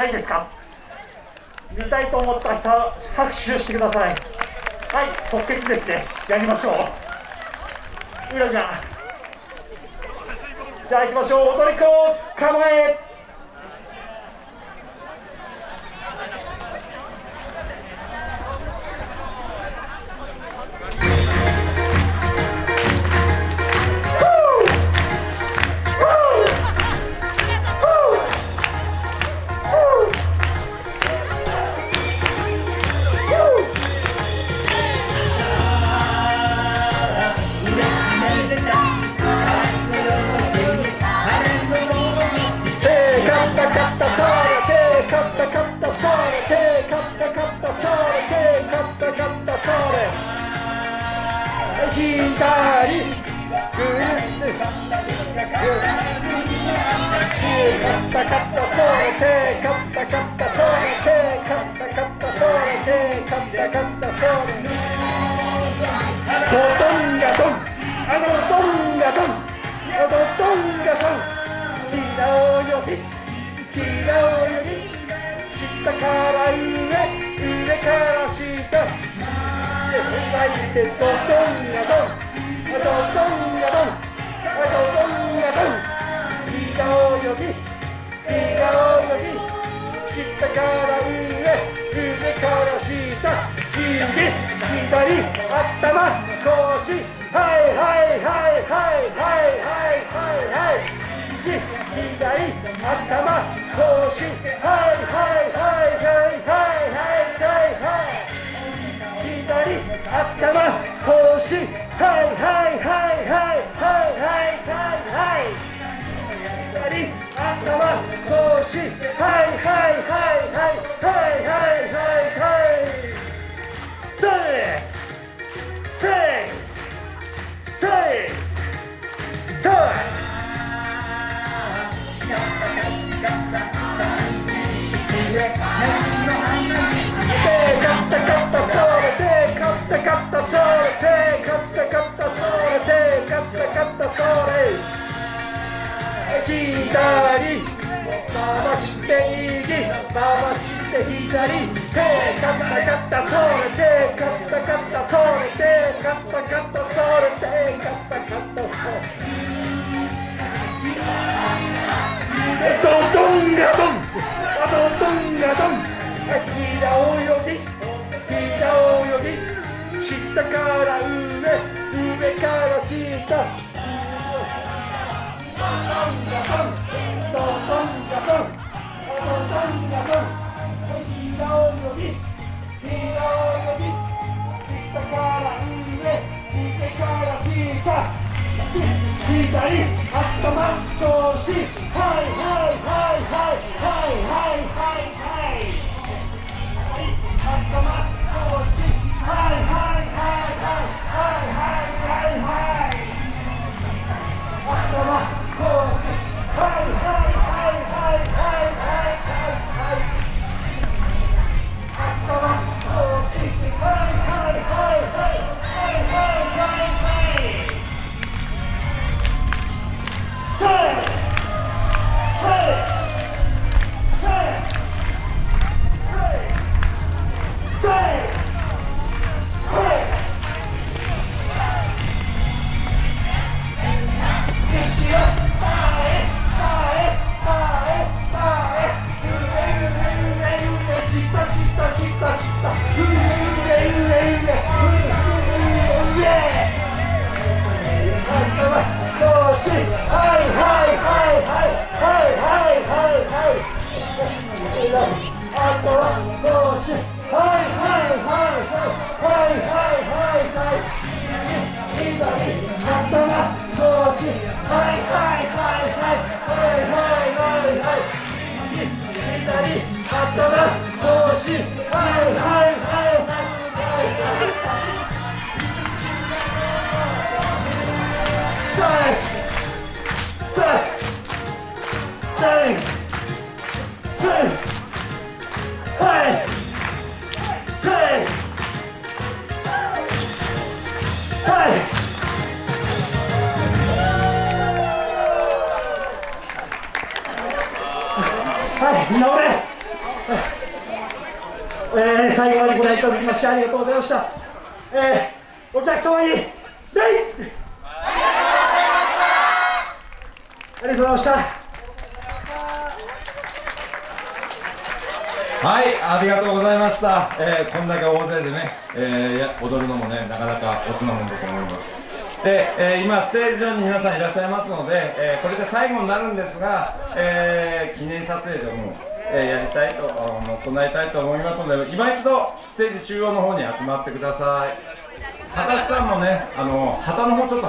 ないですか？見たいと思った人拍手してください。はい即決ですね。やりましょう。うらゃん。じゃあ行きましょう。踊り子構え。カッタそれてカッタカッタそれてカッタカッタそれてカッタカッタそれてドドンガドンあのドンガドンあのドンガドン白をよび白をよび下から上上からたで踏ん張ってドドンガドンドドンガドンに笑顔のに下から上上から下右左頭。腰はいはいはいはいはい。はいはいはい右左頭。腰って左手カッタカッタそれてカッタカッタそれてカッタカッタそれてカッタカッタそれてドドンガドンドドンガドン膝を泳ぎ膝を泳ぎたからたり頭うし。はいはいはいはい。しはいはいはいはいはいはいはいはいあとはいはいはいはいはいはいはいはいはいはいはいはいはいはい、乗れえー最後までご覧いただきましてありがとうございました、えーお客様に礼ありがとうございましたはい、ありがとうございました。えーこんだけ大勢でね、えー踊るのもね、なかなかおつなもんだと思います。で、えー今、ステージ上に皆さんいらっしゃいますので、えーこれで最後になるんですが、えー記念撮影所も、えやりたいと、行いたいと思いますので、今一度、ステージ中央の方に集まってください。畑さんもね、あの旗の方ちょっと